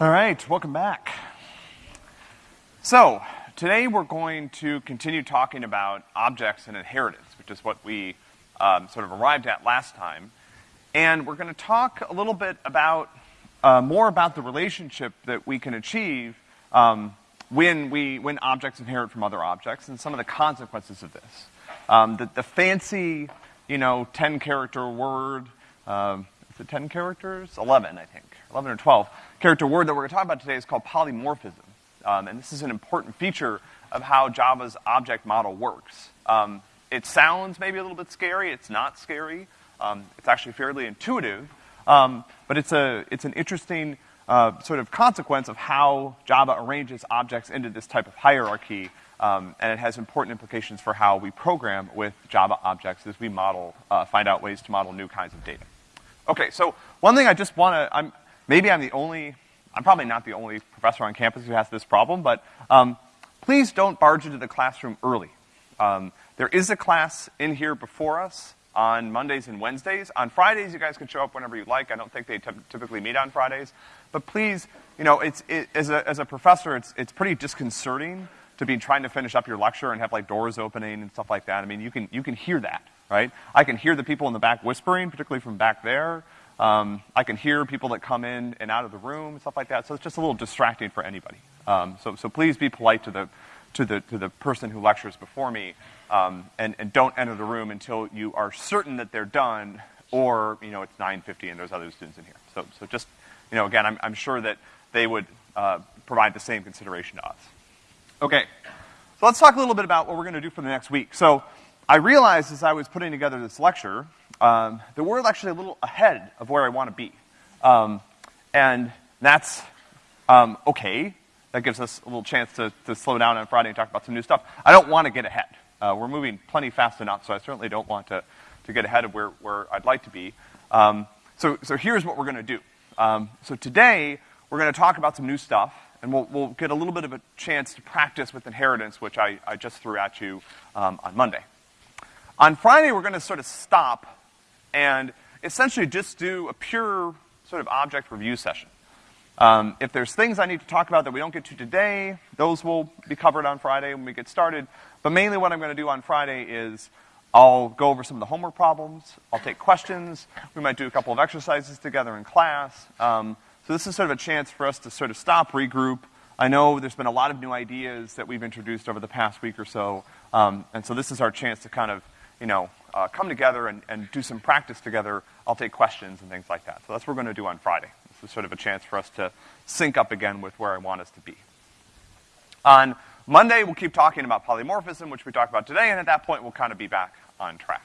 All right, welcome back. So, today we're going to continue talking about objects and inheritance, which is what we um, sort of arrived at last time. And we're going to talk a little bit about, uh, more about the relationship that we can achieve um, when we, when objects inherit from other objects and some of the consequences of this. Um, the, the fancy, you know, 10 character word, um, is it 10 characters? 11, I think. 11 or 12 character word that we're going to talk about today is called polymorphism. Um, and this is an important feature of how Java's object model works. Um, it sounds maybe a little bit scary. It's not scary. Um, it's actually fairly intuitive. Um, but it's a, it's an interesting, uh, sort of consequence of how Java arranges objects into this type of hierarchy. Um, and it has important implications for how we program with Java objects as we model, uh, find out ways to model new kinds of data. Okay, so one thing I just wanna, I'm, maybe I'm the only, I'm probably not the only professor on campus who has this problem, but, um, please don't barge into the classroom early. Um, there is a class in here before us on Mondays and Wednesdays. On Fridays, you guys can show up whenever you like. I don't think they typically meet on Fridays. But please, you know, it's, it, as, a, as a professor, it's, it's pretty disconcerting to be trying to finish up your lecture and have like doors opening and stuff like that. I mean, you can, you can hear that, right? I can hear the people in the back whispering, particularly from back there. Um, I can hear people that come in and out of the room and stuff like that. So it's just a little distracting for anybody. Um, so, so please be polite to the, to the, to the person who lectures before me, um, and, and don't enter the room until you are certain that they're done, or, you know, it's 9.50 and there's other students in here. So, so just, you know, again, I'm, I'm sure that they would, uh, provide the same consideration to us. Okay. So let's talk a little bit about what we're gonna do for the next week. So, I realized as I was putting together this lecture, um, that we're actually a little ahead of where I want to be. Um, and that's um, okay. That gives us a little chance to, to slow down on Friday and talk about some new stuff. I don't want to get ahead. Uh, we're moving plenty fast enough, so I certainly don't want to, to get ahead of where, where I'd like to be. Um, so, so here's what we're going to do. Um, so today, we're going to talk about some new stuff, and we'll, we'll get a little bit of a chance to practice with inheritance, which I, I just threw at you um, on Monday. On Friday, we're going to sort of stop and essentially just do a pure sort of object review session. Um, if there's things I need to talk about that we don't get to today, those will be covered on Friday when we get started. But mainly what I'm going to do on Friday is I'll go over some of the homework problems. I'll take questions. We might do a couple of exercises together in class. Um, so this is sort of a chance for us to sort of stop, regroup. I know there's been a lot of new ideas that we've introduced over the past week or so, um, and so this is our chance to kind of, you know, uh, come together and, and do some practice together. I'll take questions and things like that. So that's what we're going to do on Friday. This is sort of a chance for us to sync up again with where I want us to be. On Monday, we'll keep talking about polymorphism, which we talked about today, and at that point, we'll kind of be back on track.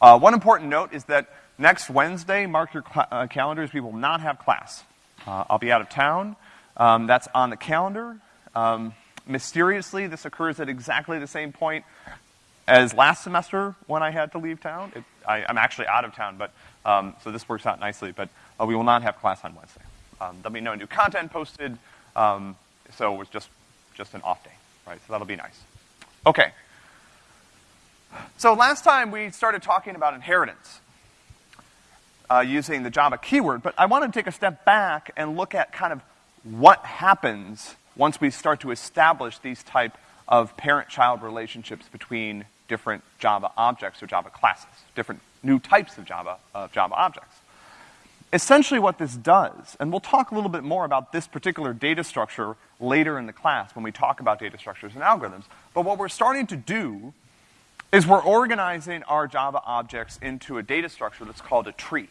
Uh, one important note is that next Wednesday, mark your uh, calendars, we will not have class. Uh, I'll be out of town. Um, that's on the calendar. Um, mysteriously, this occurs at exactly the same point as last semester when I had to leave town. It, I, am actually out of town, but um, so this works out nicely. But uh, we will not have class on Wednesday. Um, there'll be no new content posted, um, so it's just just an off day, right? So that'll be nice. Okay. So last time we started talking about inheritance uh, using the Java keyword, but I want to take a step back and look at kind of what happens once we start to establish these type of parent-child relationships between different Java objects or Java classes, different new types of Java, of Java objects. Essentially what this does, and we'll talk a little bit more about this particular data structure later in the class when we talk about data structures and algorithms, but what we're starting to do is we're organizing our Java objects into a data structure that's called a tree.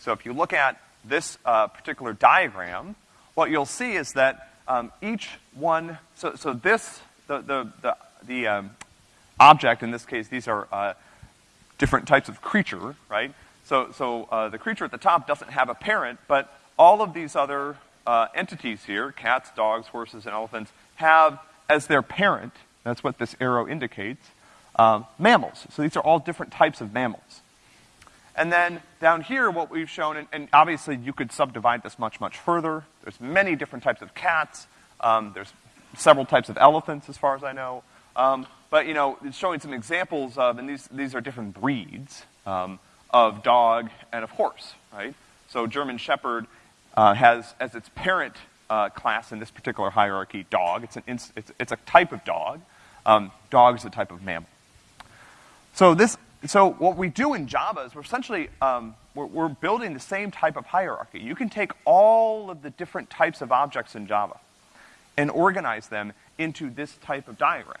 So if you look at this uh, particular diagram, what you'll see is that um, each one, so, so this, the, the, the, the um, object, in this case, these are uh, different types of creature, right? So, so uh, the creature at the top doesn't have a parent, but all of these other uh, entities here, cats, dogs, horses, and elephants, have as their parent, that's what this arrow indicates, um, mammals. So these are all different types of mammals. And then down here, what we've shown, and, and, obviously you could subdivide this much, much further. There's many different types of cats. Um, there's several types of elephants, as far as I know. Um, but you know, it's showing some examples of, and these these are different breeds um, of dog and of horse, right? So German Shepherd uh, has as its parent uh, class in this particular hierarchy dog. It's, an it's, it's a type of dog. Um, dog is a type of mammal. So this, so what we do in Java is we're essentially um, we're, we're building the same type of hierarchy. You can take all of the different types of objects in Java and organize them into this type of diagram.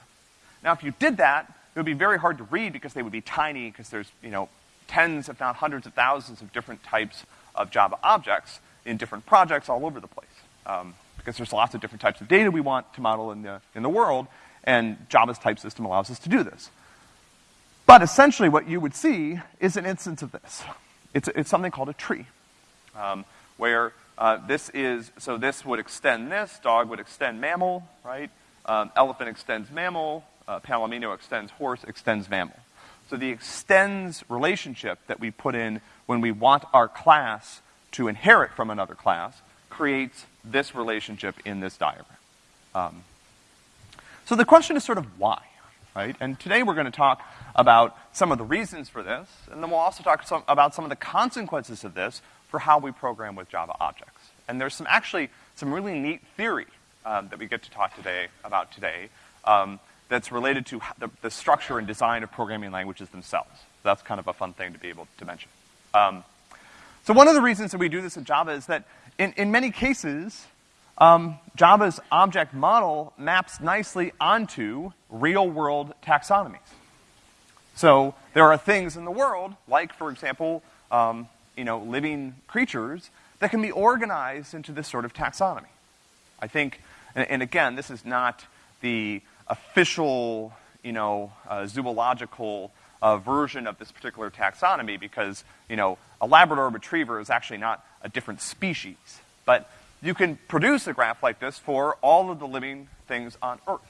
Now, if you did that, it would be very hard to read because they would be tiny because there's, you know, tens, if not hundreds of thousands of different types of Java objects in different projects all over the place. Um, because there's lots of different types of data we want to model in the, in the world, and Java's type system allows us to do this. But essentially what you would see is an instance of this. It's, it's something called a tree, um, where uh, this is, so this would extend this, dog would extend mammal, right? Um, elephant extends mammal, uh, palomino extends horse, extends mammal. So the extends relationship that we put in when we want our class to inherit from another class creates this relationship in this diagram. Um, so the question is sort of why, right? And today we're going to talk about some of the reasons for this, and then we'll also talk some, about some of the consequences of this for how we program with Java objects. And there's some actually some really neat theory um, that we get to talk today about today um, that's related to the, the, structure and design of programming languages themselves. That's kind of a fun thing to be able to mention. Um, so one of the reasons that we do this in Java is that in, in many cases, um, Java's object model maps nicely onto real-world taxonomies. So there are things in the world, like, for example, um, you know, living creatures, that can be organized into this sort of taxonomy. I think, and, and again, this is not the official, you know, uh, zoological uh, version of this particular taxonomy because, you know, a Labrador retriever is actually not a different species. But you can produce a graph like this for all of the living things on Earth,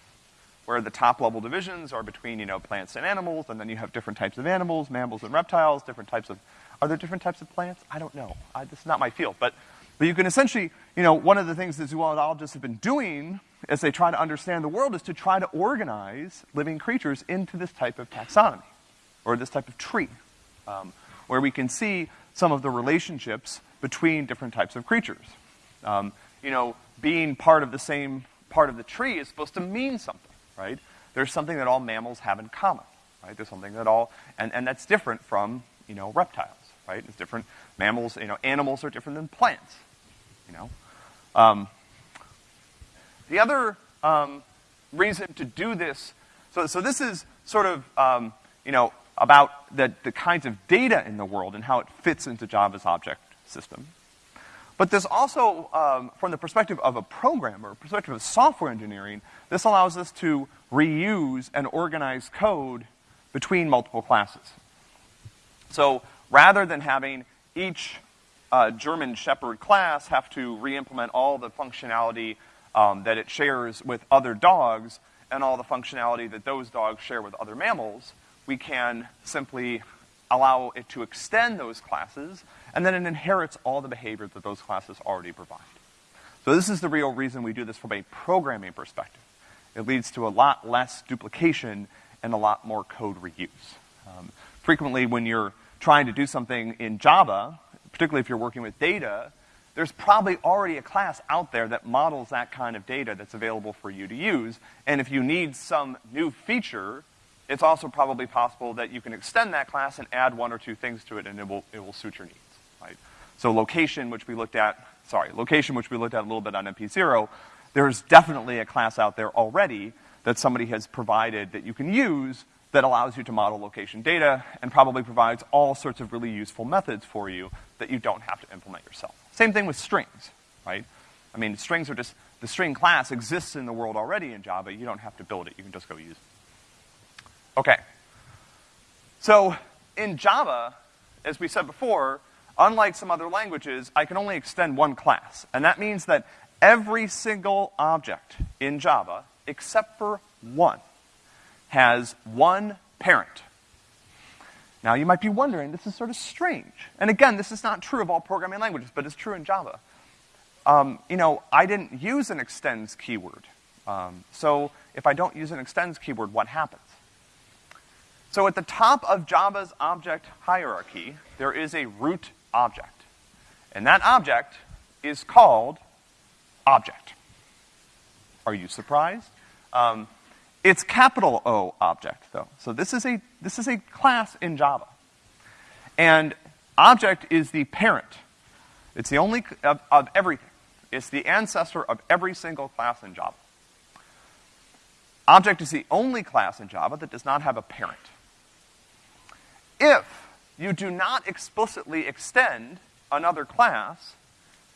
where the top level divisions are between, you know, plants and animals, and then you have different types of animals, mammals and reptiles, different types of, are there different types of plants? I don't know. I, this is not my field. But, but you can essentially, you know, one of the things that zoologists have been doing as they try to understand the world is to try to organize living creatures into this type of taxonomy, or this type of tree, um, where we can see some of the relationships between different types of creatures. Um, you know, being part of the same part of the tree is supposed to mean something, right? There's something that all mammals have in common, right? There's something that all, and, and that's different from, you know, reptiles, right? It's different. Mammals, you know, animals are different than plants, you know? Um, the other um, reason to do this, so, so this is sort of, um, you know, about the, the kinds of data in the world and how it fits into Java's object system. But there's also, um, from the perspective of a programmer, perspective of software engineering, this allows us to reuse and organize code between multiple classes. So rather than having each uh, German Shepherd class have to re-implement all the functionality um, that it shares with other dogs and all the functionality that those dogs share with other mammals, we can simply allow it to extend those classes, and then it inherits all the behavior that those classes already provide. So this is the real reason we do this from a programming perspective. It leads to a lot less duplication and a lot more code reuse. Um, frequently when you're trying to do something in Java, particularly if you're working with data, there's probably already a class out there that models that kind of data that's available for you to use. And if you need some new feature, it's also probably possible that you can extend that class and add one or two things to it and it will, it will suit your needs, right? So location, which we looked at, sorry, location, which we looked at a little bit on MP0, there's definitely a class out there already that somebody has provided that you can use that allows you to model location data and probably provides all sorts of really useful methods for you that you don't have to implement yourself. Same thing with strings, right? I mean, strings are just, the string class exists in the world already in Java. You don't have to build it. You can just go use it. Okay. So in Java, as we said before, unlike some other languages, I can only extend one class. And that means that every single object in Java, except for one, has one parent. Now you might be wondering, this is sort of strange. And again, this is not true of all programming languages, but it's true in Java. Um, you know, I didn't use an extends keyword. Um, so if I don't use an extends keyword, what happens? So at the top of Java's object hierarchy, there is a root object. And that object is called object. Are you surprised? Um, it's capital O object, though. So this is a, this is a class in Java. And object is the parent. It's the only, of, of everything. It's the ancestor of every single class in Java. Object is the only class in Java that does not have a parent. If you do not explicitly extend another class,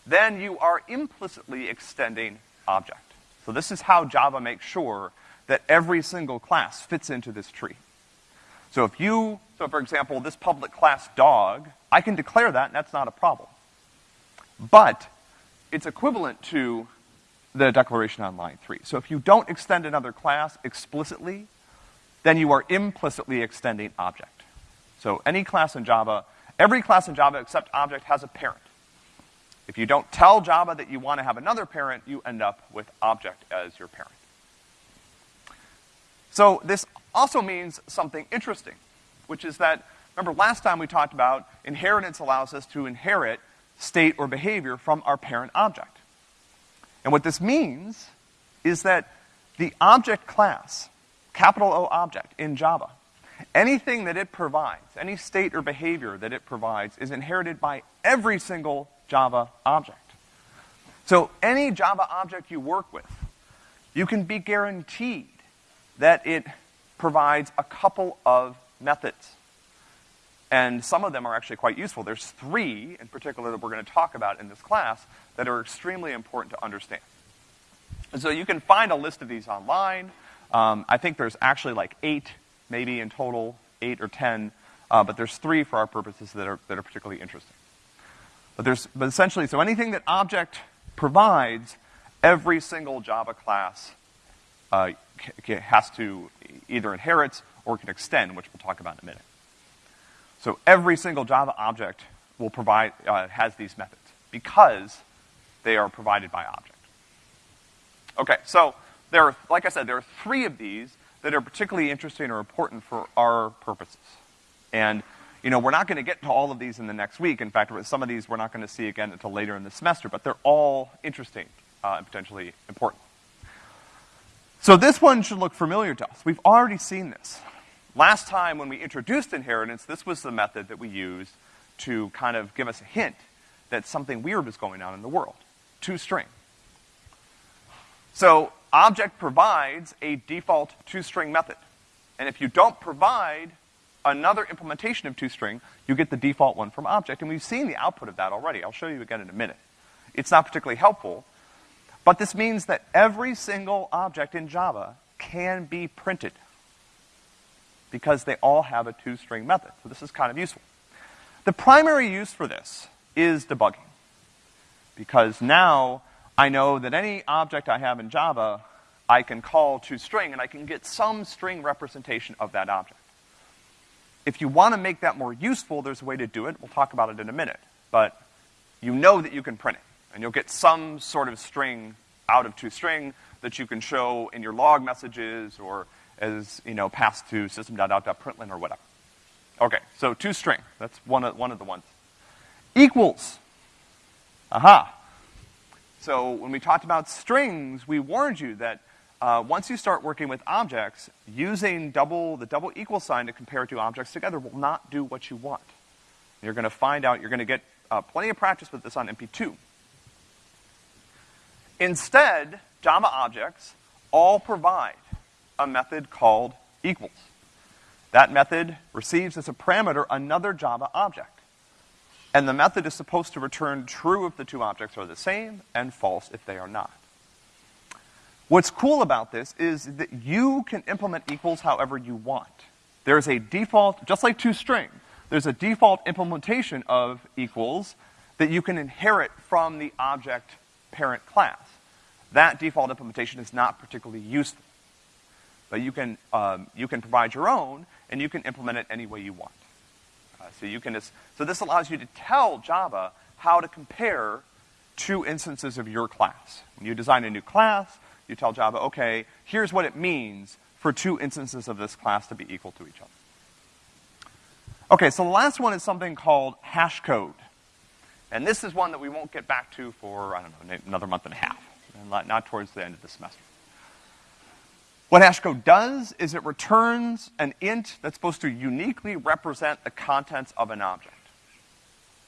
then you are implicitly extending object. So this is how Java makes sure that every single class fits into this tree. So if you, so for example, this public class dog, I can declare that and that's not a problem. But it's equivalent to the declaration on line three. So if you don't extend another class explicitly, then you are implicitly extending object. So any class in Java, every class in Java except object has a parent. If you don't tell Java that you want to have another parent, you end up with object as your parent. So this also means something interesting, which is that, remember last time we talked about inheritance allows us to inherit state or behavior from our parent object. And what this means is that the object class, capital O object in Java, anything that it provides, any state or behavior that it provides is inherited by every single Java object. So any Java object you work with, you can be guaranteed that it provides a couple of methods. And some of them are actually quite useful. There's three, in particular, that we're going to talk about in this class that are extremely important to understand. And so you can find a list of these online. Um, I think there's actually like eight, maybe in total, eight or ten, uh, but there's three for our purposes that are, that are particularly interesting. But there's, but essentially, so anything that object provides, every single Java class uh, has to either inherit or can extend, which we'll talk about in a minute. So every single Java object will provide, uh, has these methods because they are provided by object. Okay, so there are, like I said, there are three of these that are particularly interesting or important for our purposes. And, you know, we're not gonna get to all of these in the next week. In fact, some of these we're not gonna see again until later in the semester, but they're all interesting, uh, and potentially important. So this one should look familiar to us. We've already seen this. Last time when we introduced inheritance, this was the method that we used to kind of give us a hint that something weird was going on in the world. ToString. So object provides a default ToString method. And if you don't provide another implementation of ToString, you get the default one from object. And we've seen the output of that already. I'll show you again in a minute. It's not particularly helpful, but this means that every single object in Java can be printed because they all have a ToString method. So this is kind of useful. The primary use for this is debugging. Because now I know that any object I have in Java, I can call ToString and I can get some string representation of that object. If you want to make that more useful, there's a way to do it. We'll talk about it in a minute. But you know that you can print it. And you'll get some sort of string out of ToString that you can show in your log messages or as, you know, passed to system.out.println or whatever. Okay, so ToString. That's one of, one of the ones. Equals. Aha. So when we talked about strings, we warned you that uh, once you start working with objects, using double, the double equal sign to compare two objects together will not do what you want. You're gonna find out, you're gonna get uh, plenty of practice with this on MP2. Instead, Java objects all provide a method called equals. That method receives as a parameter another Java object. And the method is supposed to return true if the two objects are the same and false if they are not. What's cool about this is that you can implement equals however you want. There's a default, just like ToString, there's a default implementation of equals that you can inherit from the object parent class. That default implementation is not particularly useful. But you can, um, you can provide your own, and you can implement it any way you want. Uh, so you can just, so this allows you to tell Java how to compare two instances of your class. When you design a new class, you tell Java, okay, here's what it means for two instances of this class to be equal to each other. Okay, so the last one is something called hash code. And this is one that we won't get back to for, I don't know, another month and a half, and not, towards the end of the semester. What hashcode does is it returns an int that's supposed to uniquely represent the contents of an object.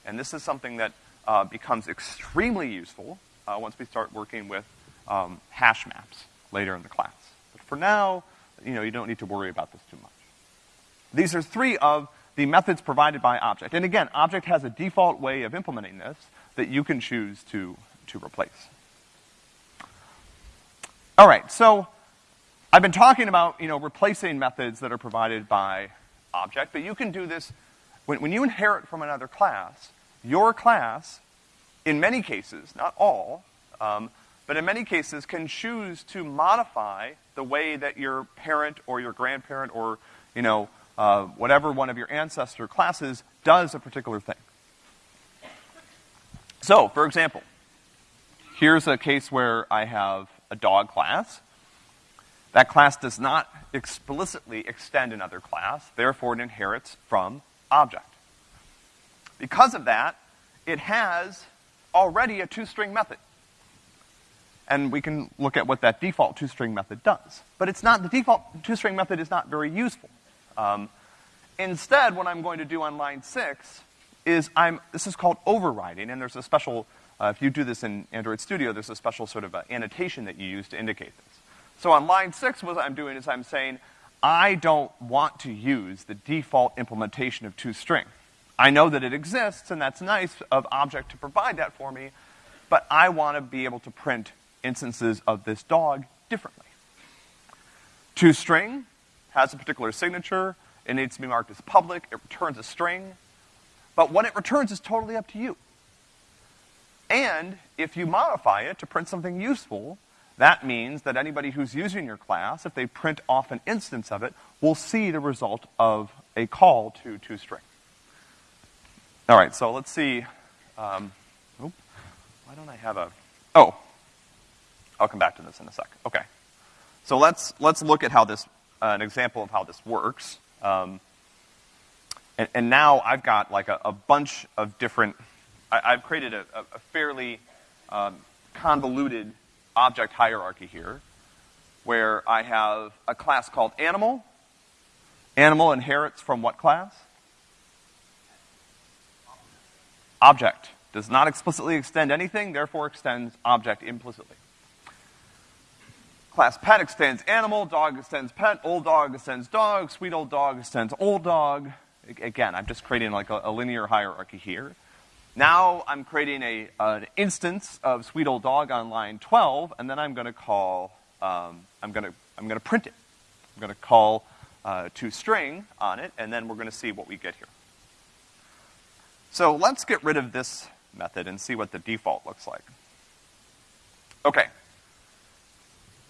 And this is something that uh, becomes extremely useful uh, once we start working with um, hash maps later in the class. But for now, you know, you don't need to worry about this too much. These are three of the methods provided by object. And again, object has a default way of implementing this that you can choose to, to replace. All right, so I've been talking about, you know, replacing methods that are provided by object, but you can do this when, when you inherit from another class, your class, in many cases, not all, um, but in many cases can choose to modify the way that your parent or your grandparent or, you know, uh, whatever one of your ancestor classes does a particular thing. So, for example, here's a case where I have a dog class, that class does not explicitly extend another class, therefore it inherits from object. Because of that, it has already a toString method. And we can look at what that default toString method does. But it's not, the default toString method is not very useful. Um, instead, what I'm going to do on line six is I'm, this is called overriding, and there's a special, uh, if you do this in Android Studio, there's a special sort of uh, annotation that you use to indicate this. So on line six, what I'm doing is I'm saying, I don't want to use the default implementation of toString. I know that it exists, and that's nice of object to provide that for me, but I want to be able to print instances of this dog differently. ToString has a particular signature. It needs to be marked as public. It returns a string. But what it returns is totally up to you. And if you modify it to print something useful, that means that anybody who's using your class, if they print off an instance of it, will see the result of a call to toString. All right, so let's see. Um, why don't I have a? Oh, I'll come back to this in a sec. Okay, so let's let's look at how this uh, an example of how this works. Um, and, and, now I've got like a, a bunch of different. I, have created a, a fairly um, convoluted object hierarchy here, where I have a class called animal. Animal inherits from what class? Object. Does not explicitly extend anything, therefore extends object implicitly. Class pet extends animal, dog extends pet, old dog extends dog, sweet old dog extends old dog. Again, I'm just creating like a, a linear hierarchy here. Now I'm creating a, an instance of sweet old dog on line 12, and then I'm going to call, um, I'm going to, I'm going to print it. I'm going to call uh, toString on it, and then we're going to see what we get here. So let's get rid of this method and see what the default looks like. Okay.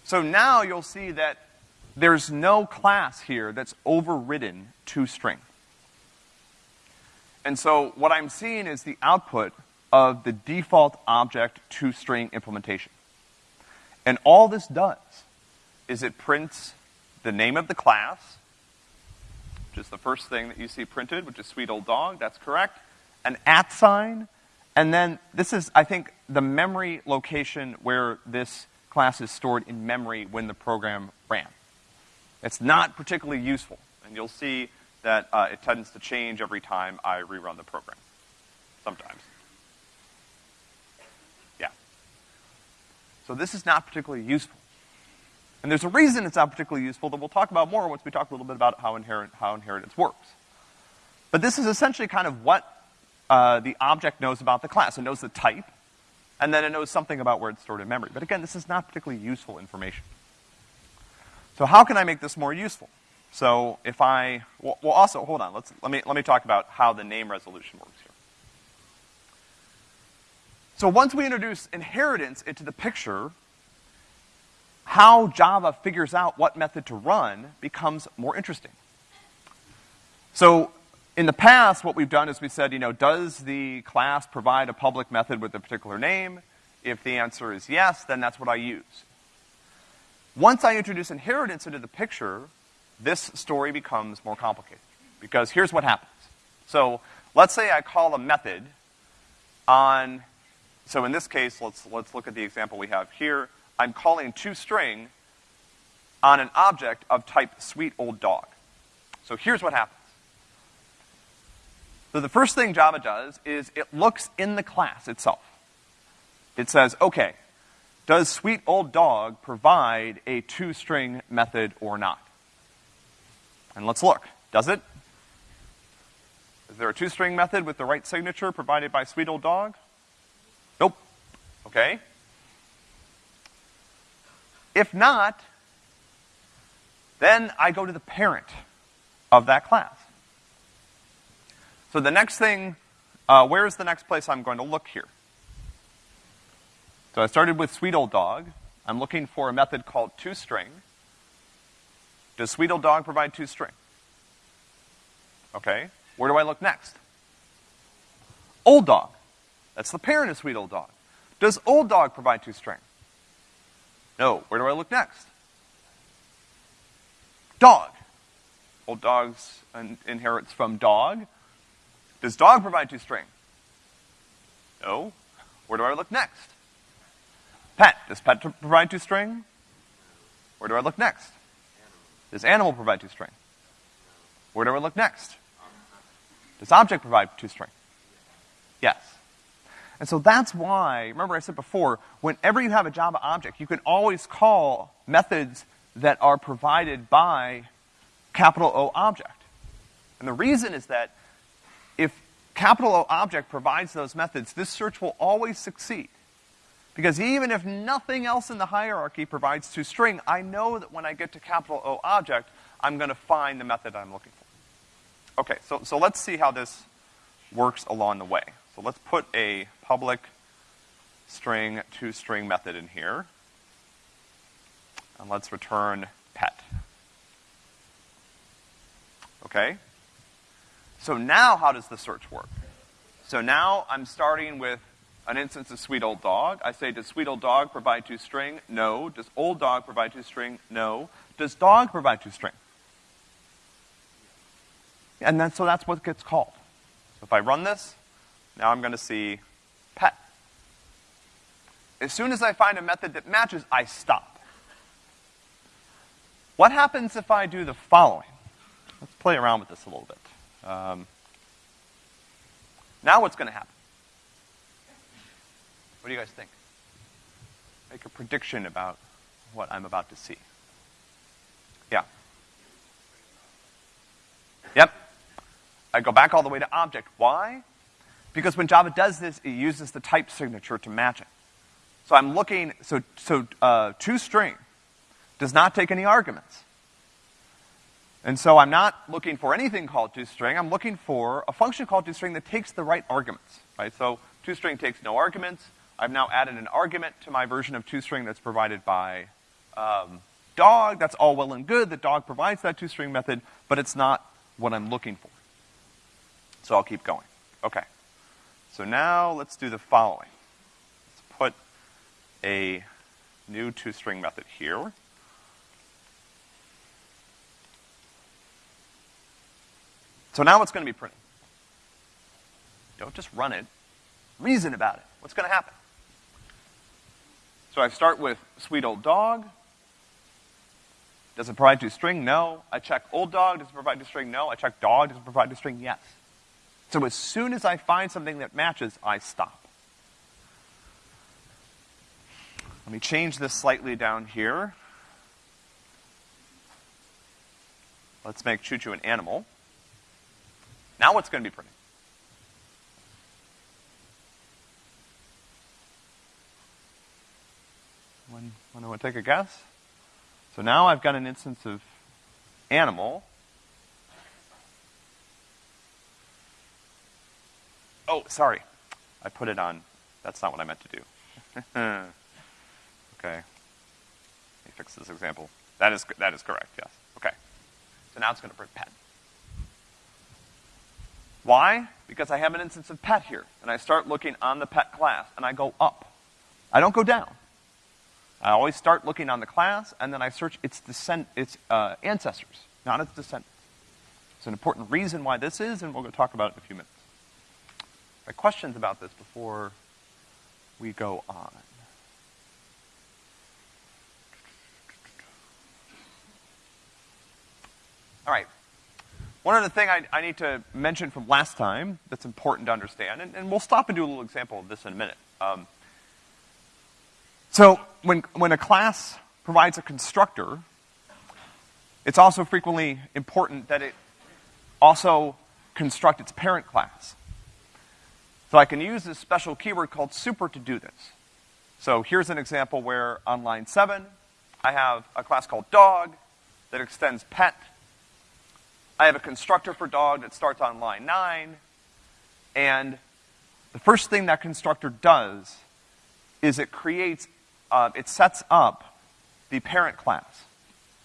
So now you'll see that there's no class here that's overridden toString. And so what I'm seeing is the output of the default object to string implementation. And all this does is it prints the name of the class, which is the first thing that you see printed, which is sweet old dog, that's correct, an at sign, and then this is, I think, the memory location where this class is stored in memory when the program ran. It's not particularly useful, and you'll see that uh, it tends to change every time I rerun the program. Sometimes. Yeah. So this is not particularly useful. And there's a reason it's not particularly useful that we'll talk about more once we talk a little bit about how, inherit, how inheritance works. But this is essentially kind of what uh, the object knows about the class. It knows the type, and then it knows something about where it's stored in memory. But again, this is not particularly useful information. So how can I make this more useful? So if I, well, also, hold on, let's, let me, let me talk about how the name resolution works here. So once we introduce inheritance into the picture, how Java figures out what method to run becomes more interesting. So in the past, what we've done is we said, you know, does the class provide a public method with a particular name? If the answer is yes, then that's what I use. Once I introduce inheritance into the picture, this story becomes more complicated. Because here's what happens. So let's say I call a method on, so in this case, let's, let's look at the example we have here. I'm calling toString on an object of type sweet old dog. So here's what happens. So the first thing Java does is it looks in the class itself. It says, okay, does sweet old dog provide a toString method or not? And let's look. Does it? Is there a toString method with the right signature provided by sweet old dog? Nope. Okay. If not, then I go to the parent of that class. So the next thing, uh, where is the next place I'm going to look here? So I started with sweet old dog. I'm looking for a method called toString. Does sweet old dog provide toString? Okay. Where do I look next? Old dog. That's the parent of sweet old dog. Does old dog provide toString? No. Where do I look next? Dog. Old dogs inherits from dog. Does dog provide toString? No. Where do I look next? Pet. Does pet provide toString? Where do I look next? Does animal provide toString? Where do I look next? Does object provide toString? Yes. And so that's why, remember I said before, whenever you have a Java object, you can always call methods that are provided by capital O object. And the reason is that if capital O object provides those methods, this search will always succeed. Because even if nothing else in the hierarchy provides toString, I know that when I get to capital O object, I'm gonna find the method I'm looking for. Okay, so, so let's see how this works along the way. So let's put a public string toString method in here. And let's return pet. Okay? So now how does the search work? So now I'm starting with an instance of sweet old dog. I say, does sweet old dog provide toString? No. Does old dog provide toString? No. Does dog provide toString? And then, so that's what gets called. So if I run this, now I'm gonna see pet. As soon as I find a method that matches, I stop. What happens if I do the following? Let's play around with this a little bit. Um, now what's gonna happen? What do you guys think? Make a prediction about what I'm about to see. Yeah. Yep. I go back all the way to object. Why? Because when Java does this, it uses the type signature to match it. So I'm looking, so, so, uh, toString does not take any arguments. And so I'm not looking for anything called toString, I'm looking for a function called toString that takes the right arguments, right? So toString takes no arguments, I've now added an argument to my version of toString that's provided by um, dog. That's all well and good. The dog provides that toString method, but it's not what I'm looking for. So I'll keep going. Okay. So now let's do the following. Let's put a new toString method here. So now what's going to be printed? Don't just run it. Reason about it. What's going to happen? So I start with sweet old dog. Does it provide to string? No. I check old dog. Does it provide to string? No. I check dog. Does it provide to string? Yes. So as soon as I find something that matches, I stop. Let me change this slightly down here. Let's make Choo Choo an animal. Now what's going to be printed? I want to take a guess? So now I've got an instance of animal. Oh, sorry. I put it on. That's not what I meant to do. okay. Let me fix this example. That is, that is correct, yes. Okay. So now it's going to print pet. Why? Because I have an instance of pet here, and I start looking on the pet class, and I go up. I don't go down. I always start looking on the class, and then I search its descent, its uh, ancestors, not its descendants. It's an important reason why this is, and going to talk about it in a few minutes. Questions about this before we go on? All right. One other thing I, I need to mention from last time that's important to understand, and, and we'll stop and do a little example of this in a minute. Um, so when, when a class provides a constructor, it's also frequently important that it also construct its parent class. So I can use this special keyword called super to do this. So here's an example where on line seven, I have a class called dog that extends pet I have a constructor for dog that starts on line nine, and the first thing that constructor does is it creates, uh, it sets up the parent class.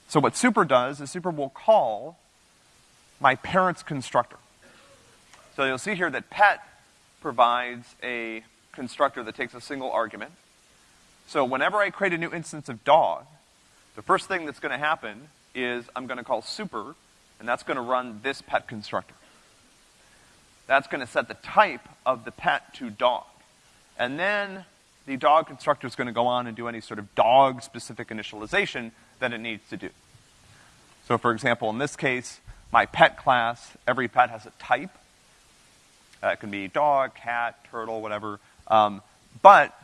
So what super does is super will call my parent's constructor. So you'll see here that pet provides a constructor that takes a single argument. So whenever I create a new instance of dog, the first thing that's gonna happen is I'm gonna call super and that's gonna run this pet constructor. That's gonna set the type of the pet to dog. And then the dog constructor is gonna go on and do any sort of dog-specific initialization that it needs to do. So for example, in this case, my pet class, every pet has a type. Uh, it can be dog, cat, turtle, whatever. Um, but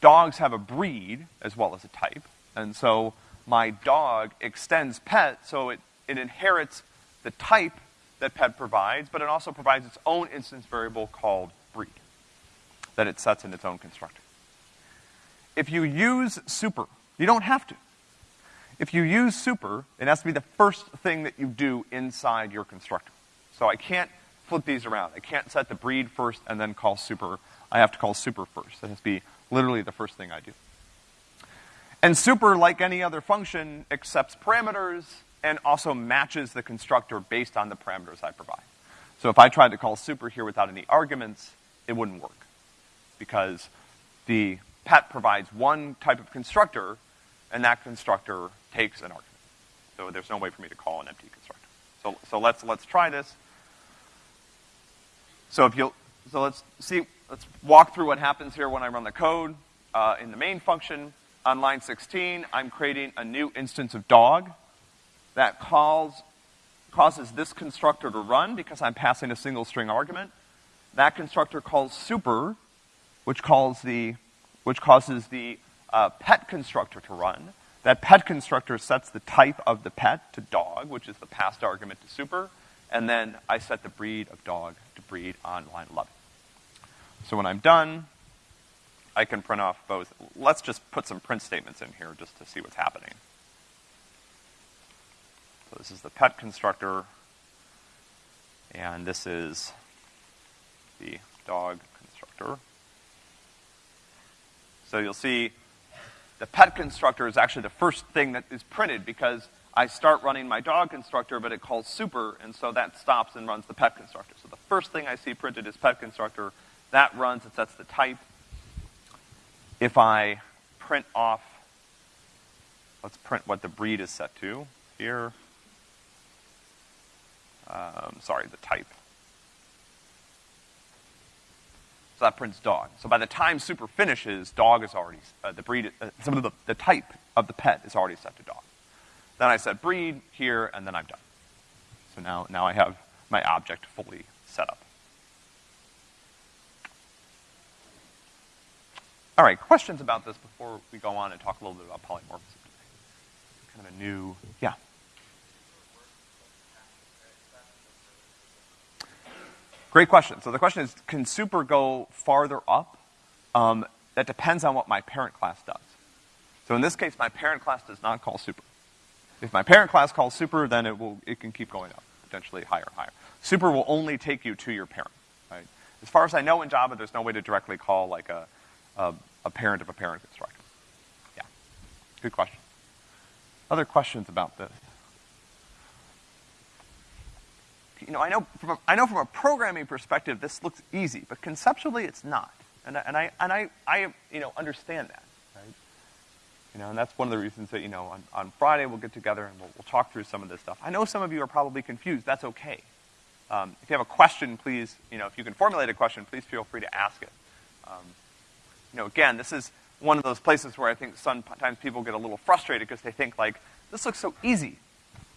dogs have a breed as well as a type. And so my dog extends pet, so it it inherits the type that pet provides, but it also provides its own instance variable called breed that it sets in its own constructor. If you use super, you don't have to. If you use super, it has to be the first thing that you do inside your constructor. So I can't flip these around. I can't set the breed first and then call super. I have to call super first. That has to be literally the first thing I do. And super, like any other function, accepts parameters, and also matches the constructor based on the parameters I provide. So if I tried to call super here without any arguments, it wouldn't work. Because the pet provides one type of constructor, and that constructor takes an argument. So there's no way for me to call an empty constructor. So, so let's, let's try this. So if you'll, so let's see, let's walk through what happens here when I run the code. Uh, in the main function, on line 16, I'm creating a new instance of dog that calls, causes this constructor to run because I'm passing a single string argument. That constructor calls super, which calls the, which causes the uh, pet constructor to run. That pet constructor sets the type of the pet to dog, which is the passed argument to super, and then I set the breed of dog to breed on line 11. So when I'm done, I can print off both. Let's just put some print statements in here just to see what's happening. So this is the pet constructor, and this is the dog constructor. So you'll see the pet constructor is actually the first thing that is printed because I start running my dog constructor, but it calls super, and so that stops and runs the pet constructor. So the first thing I see printed is pet constructor. That runs, it sets the type. If I print off, let's print what the breed is set to here um, sorry, the type. So that prints dog. So by the time super finishes, dog is already, uh, the breed, uh, some of the, the type of the pet is already set to dog. Then I set breed here, and then I'm done. So now, now I have my object fully set up. All right, questions about this before we go on and talk a little bit about polymorphism today? Kind of a new, yeah. Great question. So the question is, can super go farther up? Um, that depends on what my parent class does. So in this case, my parent class does not call super. If my parent class calls super, then it will, it can keep going up, potentially higher higher. Super will only take you to your parent, right? As far as I know in Java, there's no way to directly call like a, a, a parent of a parent constructor. Yeah. Good question. Other questions about this? You know, I know from a, I know from a programming perspective this looks easy, but conceptually it's not. And I, and I, and I, I you know, understand that, right? You know, and that's one of the reasons that, you know, on, on Friday we'll get together and we'll, we'll talk through some of this stuff. I know some of you are probably confused. That's okay. Um, if you have a question, please, you know, if you can formulate a question, please feel free to ask it. Um, you know, again, this is one of those places where I think sometimes people get a little frustrated because they think like, this looks so easy,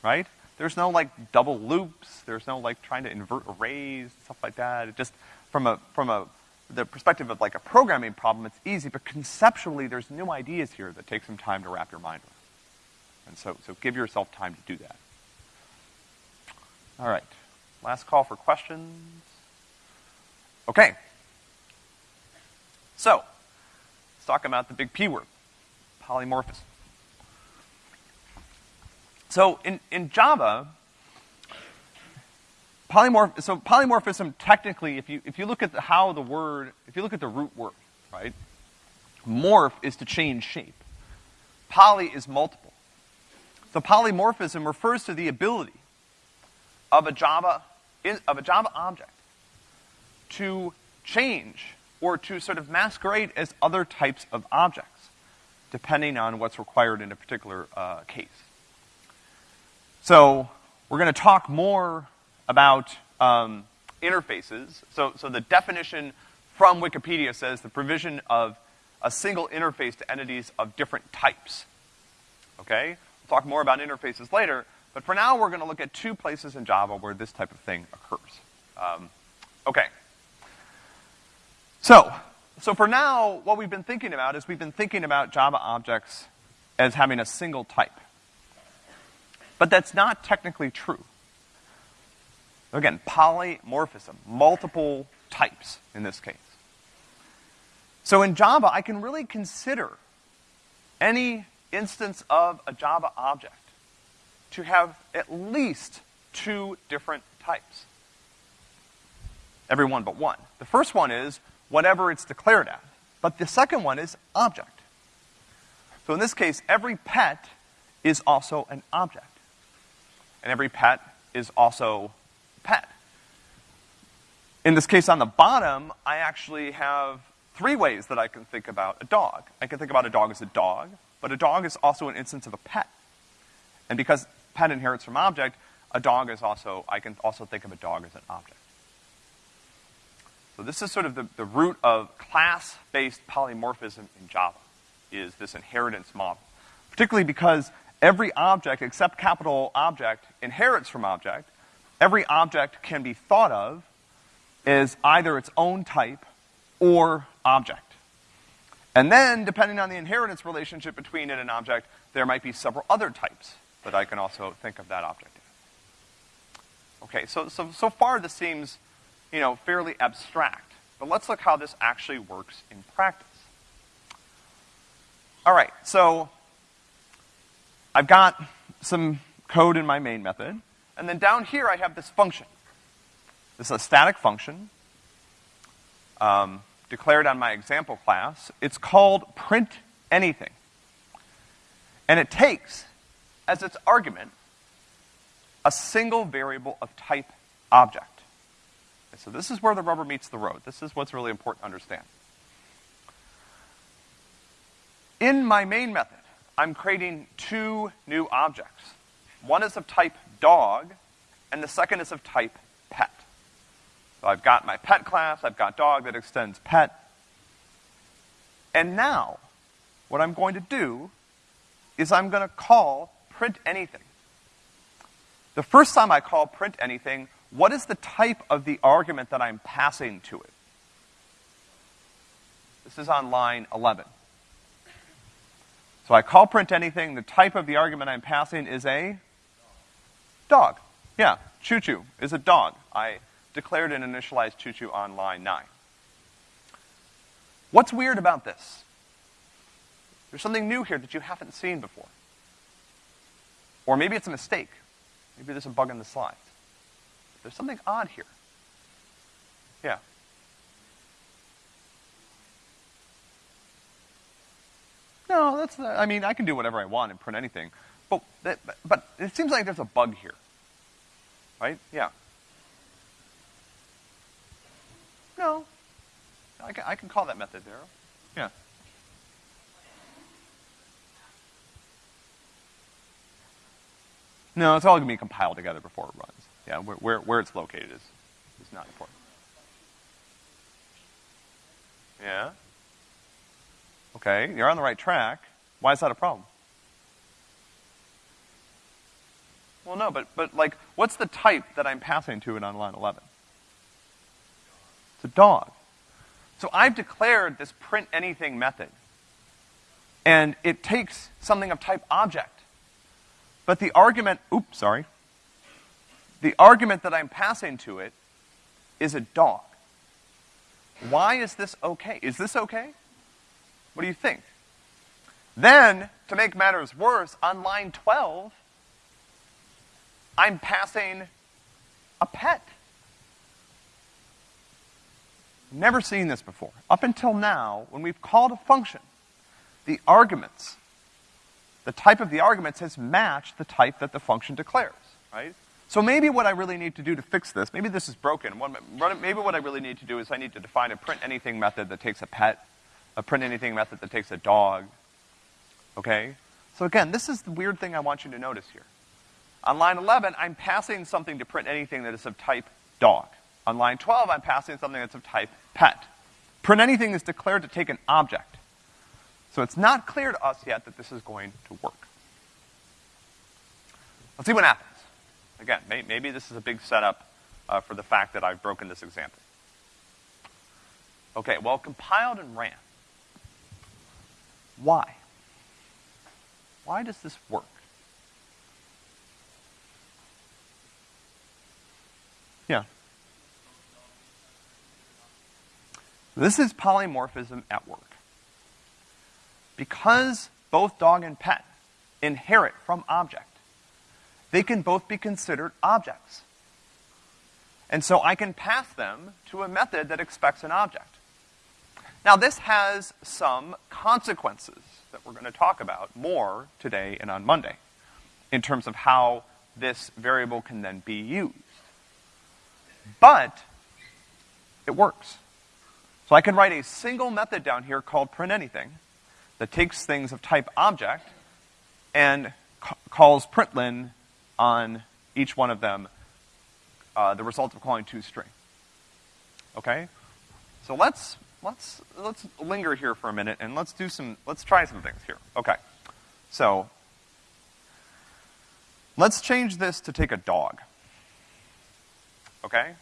right? There's no like double loops, there's no like trying to invert arrays, stuff like that. It just, from a, from a, the perspective of like a programming problem, it's easy, but conceptually there's new ideas here that take some time to wrap your mind around. And so, so give yourself time to do that. All right. Last call for questions. Okay. So, let's talk about the big P word, polymorphism. So in, in Java, polymorph, so polymorphism technically, if you, if you look at the, how the word, if you look at the root word, right? Morph is to change shape. Poly is multiple. So polymorphism refers to the ability of a Java, of a Java object to change or to sort of masquerade as other types of objects, depending on what's required in a particular uh, case. So we're going to talk more about um, interfaces. So, so the definition from Wikipedia says the provision of a single interface to entities of different types. Okay? We'll talk more about interfaces later, but for now we're going to look at two places in Java where this type of thing occurs. Um, okay. So, so for now, what we've been thinking about is we've been thinking about Java objects as having a single type. But that's not technically true. Again, polymorphism, multiple types in this case. So in Java, I can really consider any instance of a Java object to have at least two different types. Every one but one. The first one is whatever it's declared as. But the second one is object. So in this case, every pet is also an object and every pet is also pet. In this case on the bottom, I actually have three ways that I can think about a dog. I can think about a dog as a dog, but a dog is also an instance of a pet. And because pet inherits from object, a dog is also, I can also think of a dog as an object. So this is sort of the, the root of class-based polymorphism in Java, is this inheritance model. Particularly because every object except capital object inherits from object. Every object can be thought of as either its own type or object. And then, depending on the inheritance relationship between it and object, there might be several other types that I can also think of that object in. Okay, so, so, so far this seems, you know, fairly abstract. But let's look how this actually works in practice. All right, so I've got some code in my main method, and then down here I have this function. This is a static function um, declared on my example class. It's called print anything. And it takes as its argument a single variable of type object. Okay, so this is where the rubber meets the road. This is what's really important to understand. In my main method, I'm creating two new objects. One is of type dog, and the second is of type pet. So I've got my pet class, I've got dog that extends pet. And now, what I'm going to do is I'm going to call print anything. The first time I call print anything, what is the type of the argument that I'm passing to it? This is on line 11. So I call print anything. The type of the argument I'm passing is a dog. Yeah, choo choo is a dog. I declared and initialized choo choo on line 9. What's weird about this? There's something new here that you haven't seen before. Or maybe it's a mistake. Maybe there's a bug in the slides. There's something odd here. Yeah. No, that's not, I mean, I can do whatever I want and print anything. But, but it seems like there's a bug here. Right? Yeah. No. I can, I can call that method there. Yeah. No, it's all going to be compiled together before it runs. Yeah, where, where, where it's located is, is not important. Yeah? Okay, you're on the right track. Why is that a problem? Well, no, but, but like, what's the type that I'm passing to it on line 11? It's a dog. So I've declared this print anything method. And it takes something of type object. But the argument, oops, sorry. The argument that I'm passing to it is a dog. Why is this okay? Is this okay? What do you think? Then, to make matters worse, on line 12, I'm passing a pet. Never seen this before. Up until now, when we've called a function, the arguments, the type of the arguments has matched the type that the function declares, right? So maybe what I really need to do to fix this, maybe this is broken. Maybe what I really need to do is I need to define a print anything method that takes a pet, a print anything method that takes a dog. Okay? So again, this is the weird thing I want you to notice here. On line 11, I'm passing something to print anything that is of type dog. On line 12, I'm passing something that's of type pet. Print anything is declared to take an object. So it's not clear to us yet that this is going to work. Let's see what happens. Again, may, maybe this is a big setup uh, for the fact that I've broken this example. Okay, well, compiled and ran. Why? Why does this work? Yeah. This is polymorphism at work. Because both dog and pet inherit from object, they can both be considered objects. And so I can pass them to a method that expects an object. Now, this has some consequences that we're going to talk about more today and on Monday in terms of how this variable can then be used. But it works. So I can write a single method down here called print anything that takes things of type object and ca- calls println on each one of them uh, the result of calling toString. Okay? So let's let's let's linger here for a minute and let's do some let's try some things here. Okay. So let's change this to take a dog. Okay?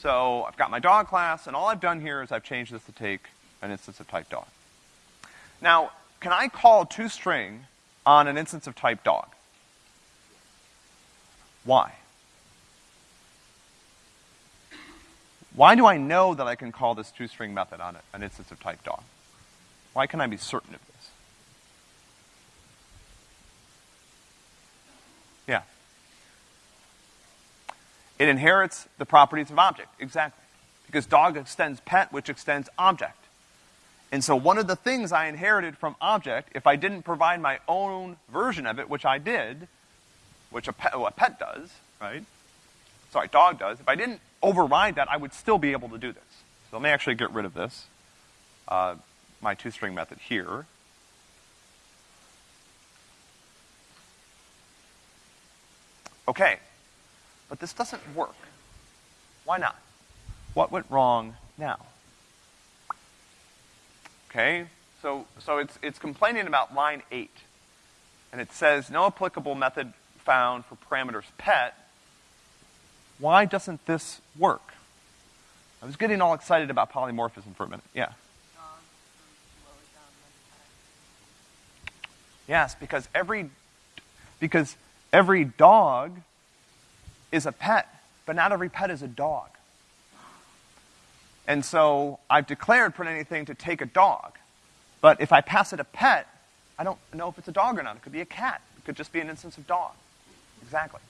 So I've got my dog class, and all I've done here is I've changed this to take an instance of type dog. Now, can I call toString on an instance of type dog? Why? Why do I know that I can call this toString method on an instance of type dog? Why can I be certain of this? Yeah. It inherits the properties of object, exactly. Because dog extends pet, which extends object. And so one of the things I inherited from object, if I didn't provide my own version of it, which I did, which a pet, a pet does, right? Sorry, dog does. If I didn't override that, I would still be able to do this. So let me actually get rid of this, uh, my toString method here. Okay, but this doesn't work. Why not? What went wrong now? Okay, so, so it's, it's complaining about line 8. And it says, no applicable method found for parameters pet. Why doesn't this work? I was getting all excited about polymorphism for a minute. Yeah. Yes, because every because every dog is a pet, but not every pet is a dog. And so I've declared print anything to take a dog. But if I pass it a pet, I don't know if it's a dog or not. It could be a cat. It could just be an instance of dog. Exactly.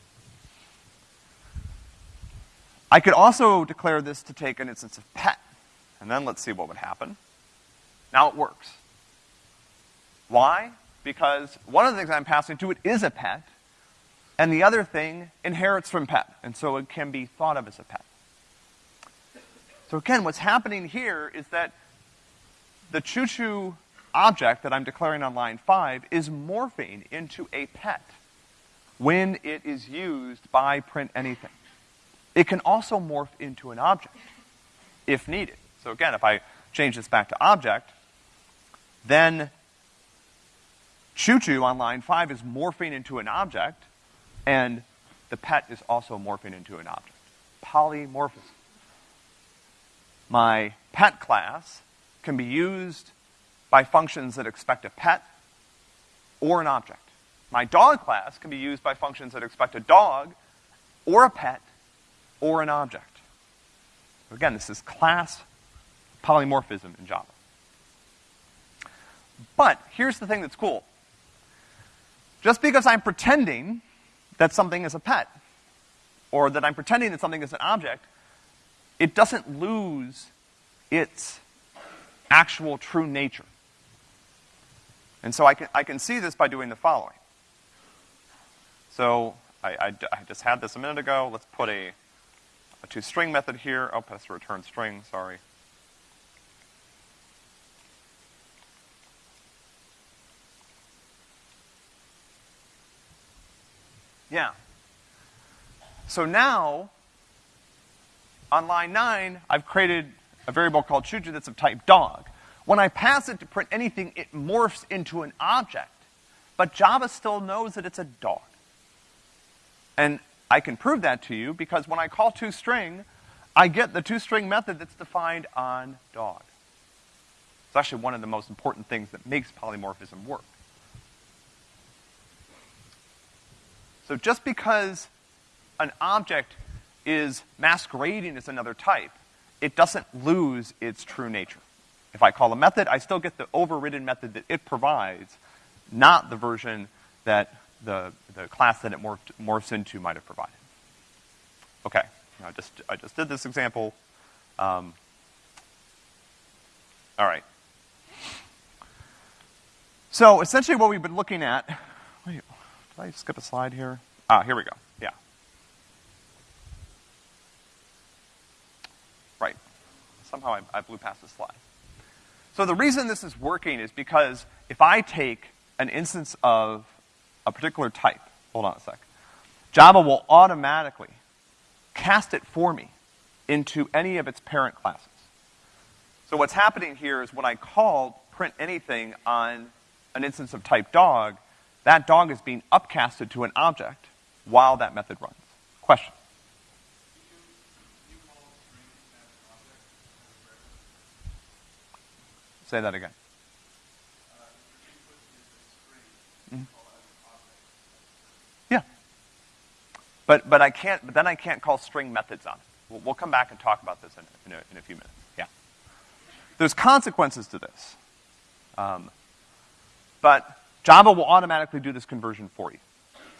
I could also declare this to take an instance of pet. And then let's see what would happen. Now it works. Why? Because one of the things I'm passing to it is a pet, and the other thing inherits from pet, and so it can be thought of as a pet. So again, what's happening here is that the choo-choo object that I'm declaring on line 5 is morphing into a pet. when it is used by print anything. It can also morph into an object if needed. So again, if I change this back to object, then choo choo on line five is morphing into an object, and the pet is also morphing into an object. Polymorphism. My pet class can be used by functions that expect a pet or an object. My dog class can be used by functions that expect a dog or a pet or an object. Again, this is class polymorphism in Java. But here's the thing that's cool. Just because I'm pretending that something is a pet, or that I'm pretending that something is an object, it doesn't lose its actual true nature. And so I can, I can see this by doing the following. So I, I, I just had this a minute ago. Let's put a, a toString method here. Oh, that's a return string, sorry. Yeah. So now, on line 9, I've created a variable called choo-choo that's of type dog. When I pass it to print anything, it morphs into an object. But Java still knows that it's a dog. And I can prove that to you because when I call toString, I get the toString method that's defined on dog. It's actually one of the most important things that makes polymorphism work. So just because an object is masquerading as another type, it doesn't lose its true nature. If I call a method, I still get the overridden method that it provides, not the version that the, the class that it morphed, morphs into might have provided. Okay, I just, I just did this example. Um, all right. So essentially what we've been looking at, wait, did I skip a slide here? Ah, here we go. Yeah. Right. Somehow I, I blew past the slide. So the reason this is working is because if I take an instance of a particular type, hold on a sec, Java will automatically cast it for me into any of its parent classes. So what's happening here is when I call print anything on an instance of type dog, that dog is being upcasted to an object while that method runs. Question? Say that again. But, but I can't, but then I can't call string methods on it. We'll, we'll come back and talk about this in, in, a, in a few minutes. Yeah. There's consequences to this. Um, but Java will automatically do this conversion for you.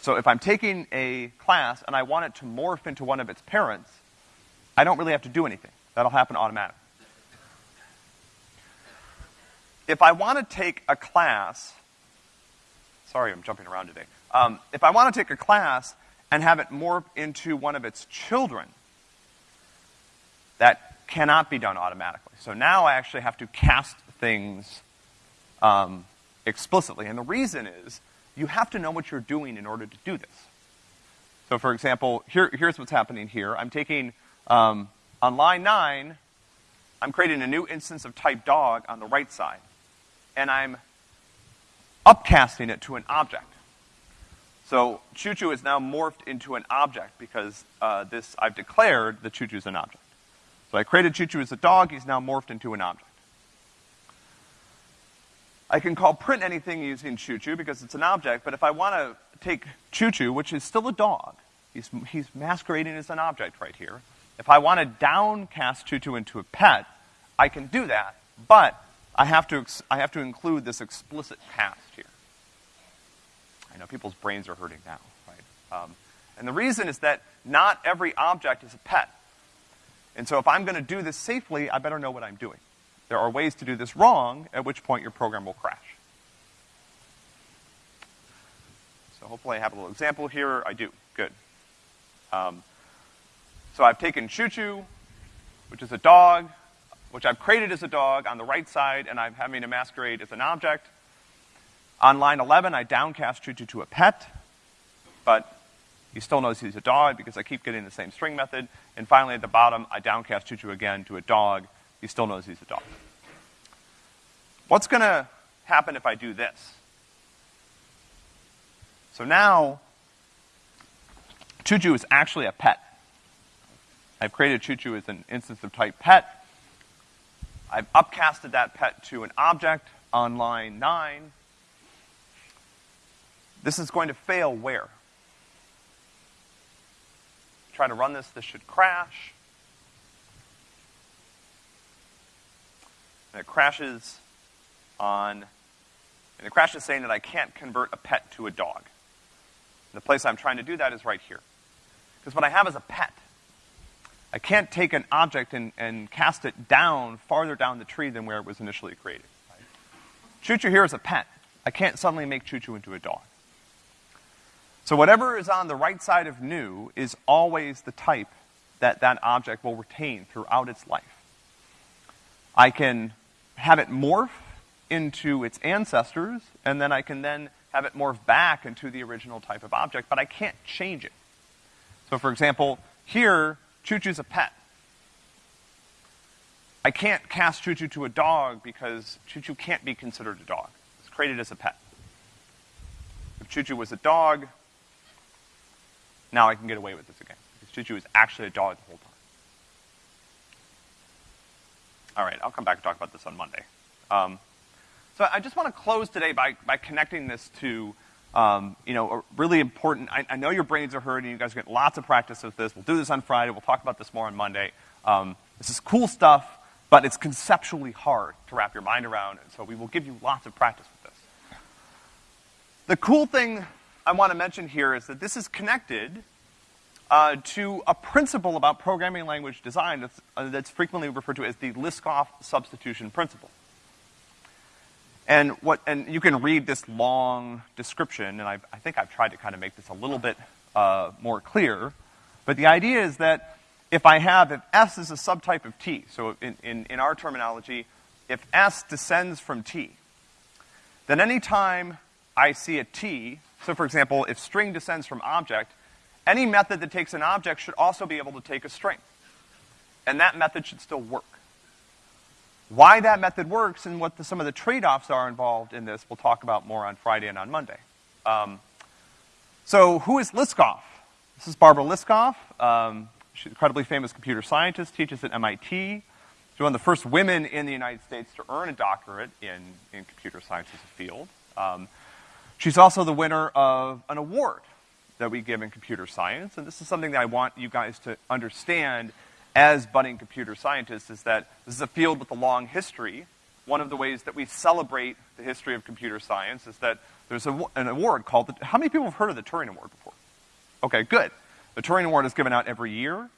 So if I'm taking a class and I want it to morph into one of its parents, I don't really have to do anything. That'll happen automatically. if I want to take a class, sorry, I'm jumping around today. Um, if I want to take a class and have it morph into one of its children, that cannot be done automatically. So now I actually have to cast things um, explicitly. And the reason is you have to know what you're doing in order to do this. So for example, here, here's what's happening here. I'm taking, um, on line 9, I'm creating a new instance of type dog on the right side and I'm upcasting it to an object. So choo-choo is now morphed into an object because uh, this I've declared that choo-choo is an object. So I created choo-choo as a dog, he's now morphed into an object. I can call print anything using choo-choo because it's an object, but if I want to take choo-choo, which is still a dog, he's, he's masquerading as an object right here. If I want to downcast choo-choo into a pet, I can do that, but I have to, I have to include this explicit cast here. I know people's brains are hurting now, right? Um, and the reason is that not every object is a pet. And so if I'm going to do this safely, I better know what I'm doing. There are ways to do this wrong, at which point your program will crash. So hopefully I have a little example here. I do. Good. Um, so I've taken Choo Choo, which is a dog, which I've created as a dog on the right side, and I'm having a masquerade as an object. On line 11, I downcast Choo Choo to a pet. but he still knows he's a dog because I keep getting the same string method. And finally, at the bottom, I downcast choo-choo again to a dog. He still knows he's a dog. What's gonna happen if I do this? So now, choo-choo is actually a pet. I've created choo-choo as an instance of type pet. I've upcasted that pet to an object on line nine. This is going to fail where? Try to run this, this should crash. And it crashes on, and it crashes saying that I can't convert a pet to a dog. And the place I'm trying to do that is right here. Because what I have is a pet. I can't take an object and, and cast it down, farther down the tree than where it was initially created. Choo-choo here is a pet. I can't suddenly make choo-choo into a dog. So whatever is on the right side of new is always the type that that object will retain throughout its life. I can have it morph into its ancestors, and then I can then have it morph back into the original type of object, but I can't change it. So for example, here, Choo-Choo's a pet. I can't cast Choo-Choo to a dog because Choo-Choo can't be considered a dog. It's created as a pet. If Choo-Choo was a dog, now I can get away with this again. Because Choo-Choo is actually a dog the whole time. All right, I'll come back and talk about this on Monday. Um, so I just want to close today by, by connecting this to, um, you know, a really important, I, I, know your brains are hurting, you guys get lots of practice with this. We'll do this on Friday, we'll talk about this more on Monday. Um, this is cool stuff, but it's conceptually hard to wrap your mind around, so we will give you lots of practice with this. The cool thing I want to mention here is that this is connected uh, to a principle about programming language design that's, uh, that's frequently referred to as the Liskov substitution principle. And what, and you can read this long description, and I, I think I've tried to kind of make this a little bit uh, more clear. But the idea is that if I have, if S is a subtype of T, so in, in, in our terminology, if S descends from T, then anytime I see a T, so for example, if string descends from object, any method that takes an object should also be able to take a string. And that method should still work. Why that method works and what the, some of the trade-offs are involved in this, we'll talk about more on Friday and on Monday. Um, so who is Liskov? This is Barbara Liskov. Um, she's an incredibly famous computer scientist, teaches at MIT. She's one of the first women in the United States to earn a doctorate in, in computer science as a field. Um, she's also the winner of an award that we give in computer science, and this is something that I want you guys to understand as budding computer scientists is that this is a field with a long history. One of the ways that we celebrate the history of computer science is that there's a, an award called the, how many people have heard of the Turing Award before? Okay, good. The Turing Award is given out every year,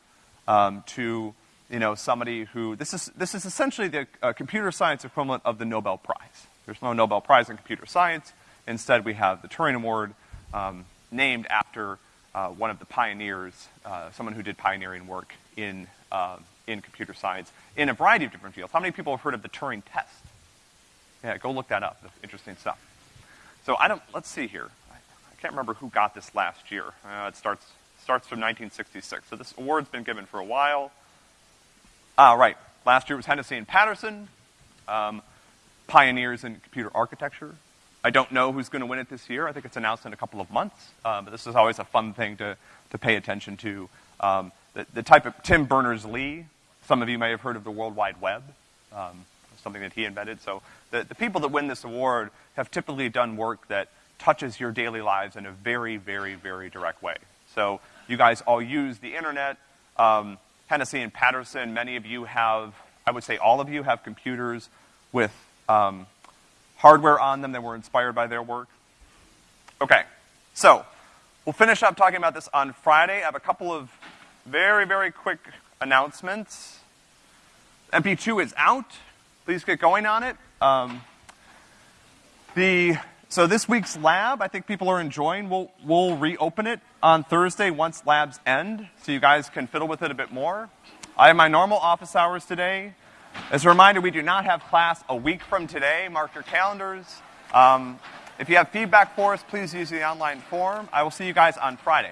um, to, you know, somebody who, this is, this is essentially the uh, computer science equivalent of the Nobel Prize. There's no Nobel Prize in computer science. Instead, we have the Turing Award, um, named after, uh, one of the pioneers, uh, someone who did pioneering work in uh, in computer science in a variety of different fields. How many people have heard of the Turing test? Yeah, go look that up. That's interesting stuff. So I don't, let's see here. I, can't remember who got this last year. Uh, it starts, starts from 1966. So this award's been given for a while. Ah, right. Last year was Hennessy and Patterson, um, pioneers in computer architecture. I don't know who's going to win it this year. I think it's announced in a couple of months. Uh, but this is always a fun thing to, to pay attention to. Um, the, the type of Tim Berners-Lee. Some of you may have heard of the World Wide Web, um, something that he invented. So the, the people that win this award have typically done work that touches your daily lives in a very, very, very direct way. So you guys all use the internet. Um, Hennessy and Patterson, many of you have, I would say all of you have computers with um, hardware on them that were inspired by their work. Okay, so we'll finish up talking about this on Friday. I have a couple of very, very quick announcements. MP2 is out. Please get going on it. Um, the, so this week's lab, I think people are enjoying. We'll, we'll reopen it on Thursday once labs end, so you guys can fiddle with it a bit more. I have my normal office hours today. As a reminder, we do not have class a week from today. Mark your calendars. Um, If you have feedback for us, please use the online form. I will see you guys on Friday.